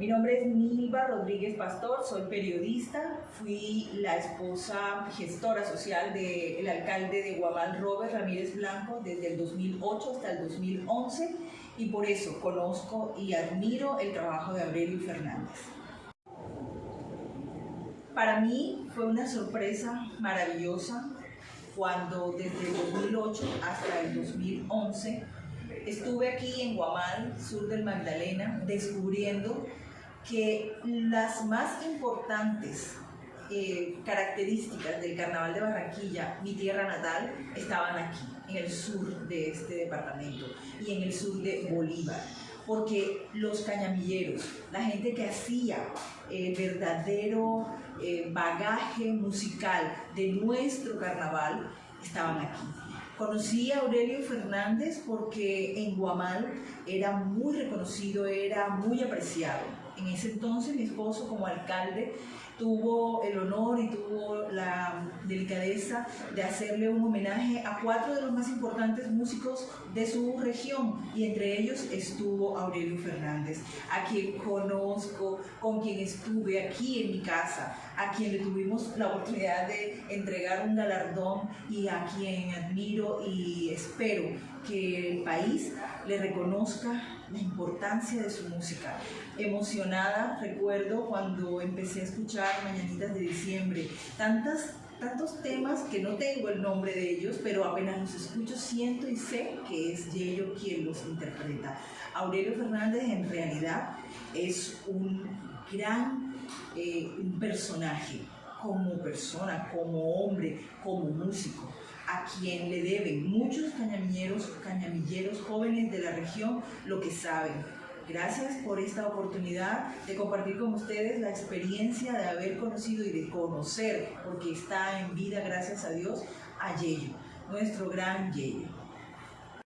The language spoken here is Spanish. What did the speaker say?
Mi nombre es Nilva Rodríguez Pastor, soy periodista, fui la esposa gestora social del alcalde de Guamal, Robert Ramírez Blanco, desde el 2008 hasta el 2011 y por eso conozco y admiro el trabajo de Aurelio Fernández. Para mí fue una sorpresa maravillosa cuando desde el 2008 hasta el 2011 estuve aquí en Guamal, sur del Magdalena, descubriendo que las más importantes eh, características del Carnaval de Barranquilla, mi tierra natal, estaban aquí, en el sur de este departamento y en el sur de Bolívar. Porque los cañamilleros, la gente que hacía el verdadero eh, bagaje musical de nuestro carnaval, estaban aquí. Conocí a Aurelio Fernández porque en Guamal era muy reconocido, era muy apreciado. En ese entonces mi esposo como alcalde tuvo el honor y tuvo la delicadeza de hacerle un homenaje a cuatro de los más importantes músicos de su región y entre ellos estuvo Aurelio Fernández, a quien conozco, con quien estuve aquí en mi casa, a quien le tuvimos la oportunidad de entregar un galardón y a quien admiro y espero que el país le reconozca la importancia de su música. Emocionada, recuerdo cuando empecé a escuchar Mañanitas de Diciembre, tantas tantos temas que no tengo el nombre de ellos, pero apenas los escucho siento y sé que es Yello quien los interpreta. Aurelio Fernández en realidad es un gran eh, personaje como persona, como hombre, como músico a quien le deben muchos cañamilleros, cañamilleros jóvenes de la región lo que saben. Gracias por esta oportunidad de compartir con ustedes la experiencia de haber conocido y de conocer, porque está en vida, gracias a Dios, a Yello, nuestro gran Yello.